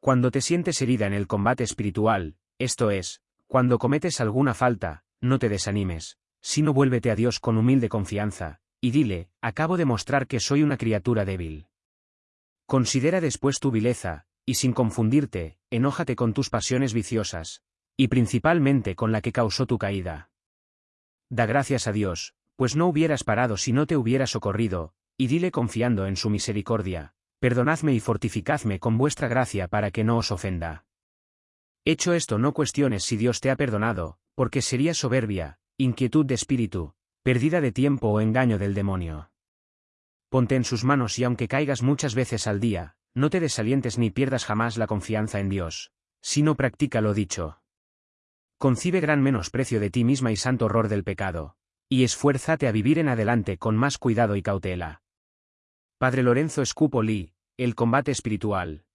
Cuando te sientes herida en el combate espiritual, esto es, cuando cometes alguna falta, no te desanimes, sino vuélvete a Dios con humilde confianza, y dile, acabo de mostrar que soy una criatura débil. Considera después tu vileza, y sin confundirte, enójate con tus pasiones viciosas, y principalmente con la que causó tu caída. Da gracias a Dios, pues no hubieras parado si no te hubiera socorrido, y dile confiando en su misericordia, perdonadme y fortificadme con vuestra gracia para que no os ofenda. Hecho esto no cuestiones si Dios te ha perdonado, porque sería soberbia, inquietud de espíritu, pérdida de tiempo o engaño del demonio. Ponte en sus manos y aunque caigas muchas veces al día, no te desalientes ni pierdas jamás la confianza en Dios, sino practica lo dicho. Concibe gran menosprecio de ti misma y santo horror del pecado, y esfuérzate a vivir en adelante con más cuidado y cautela. Padre Lorenzo Escupo Lee, El combate espiritual.